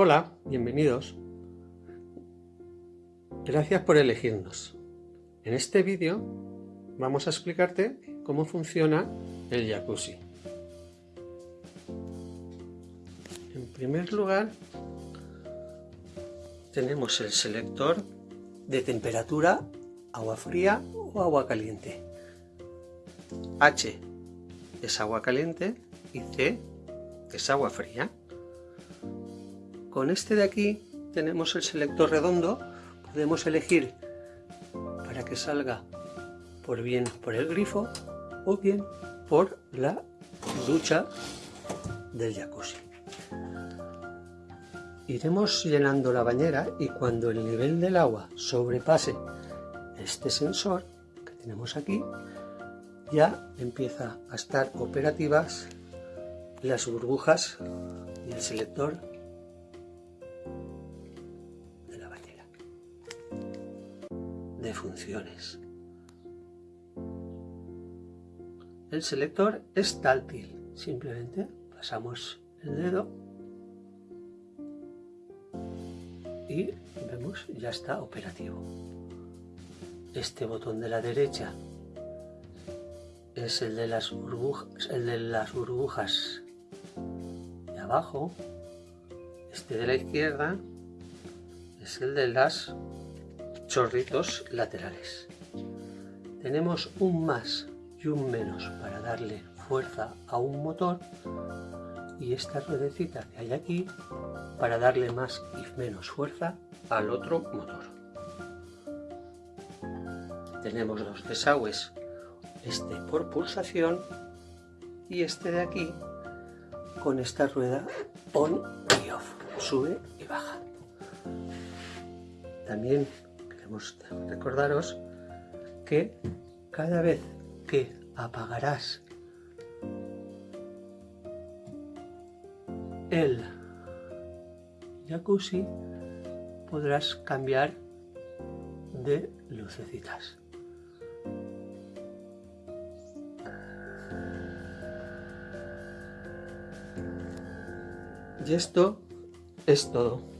Hola, bienvenidos. Gracias por elegirnos. En este vídeo vamos a explicarte cómo funciona el jacuzzi. En primer lugar, tenemos el selector de temperatura, agua fría o agua caliente. H es agua caliente y C es agua fría. Con este de aquí tenemos el selector redondo, podemos elegir para que salga por bien por el grifo o bien por la ducha del jacuzzi. Iremos llenando la bañera y cuando el nivel del agua sobrepase este sensor que tenemos aquí, ya empieza a estar operativas las burbujas y el selector funciones. El selector es táctil, simplemente pasamos el dedo y vemos ya está operativo. Este botón de la derecha es el de las burbujas, el de las burbujas de abajo. Este de la izquierda es el de las chorritos laterales. Tenemos un más y un menos para darle fuerza a un motor y esta ruedecita que hay aquí para darle más y menos fuerza al otro motor. Tenemos dos desagües, este por pulsación y este de aquí con esta rueda on y off, sube y baja. También recordaros que cada vez que apagarás el jacuzzi podrás cambiar de lucecitas. Y esto es todo.